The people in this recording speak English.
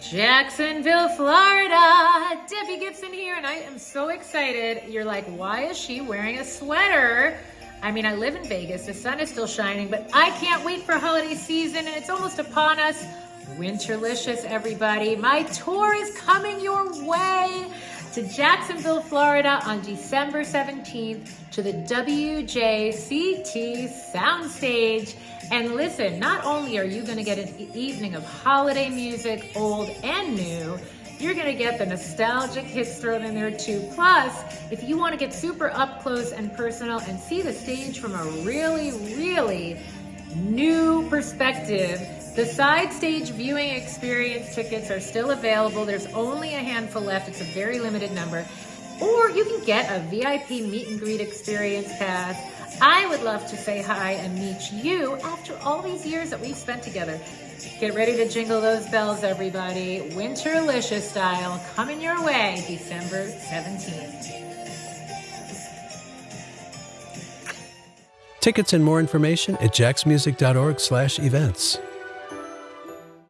Jacksonville, Florida. Debbie Gibson here, and I am so excited. You're like, why is she wearing a sweater? I mean, I live in Vegas. The sun is still shining, but I can't wait for holiday season, and it's almost upon us. Winterlicious, everybody. My tour is coming your way to Jacksonville, Florida on December 17th to the WJCT Soundstage. And listen, not only are you gonna get an evening of holiday music, old and new, you're gonna get the nostalgic hits thrown in there too. Plus, if you wanna get super up close and personal and see the stage from a really, really new perspective, the side stage viewing experience tickets are still available. There's only a handful left. It's a very limited number. Or you can get a VIP meet and greet experience pass. I would love to say hi and meet you after all these years that we've spent together. Get ready to jingle those bells, everybody. Winterlicious style coming your way December 17th. Tickets and more information at jacksmusic.org slash events.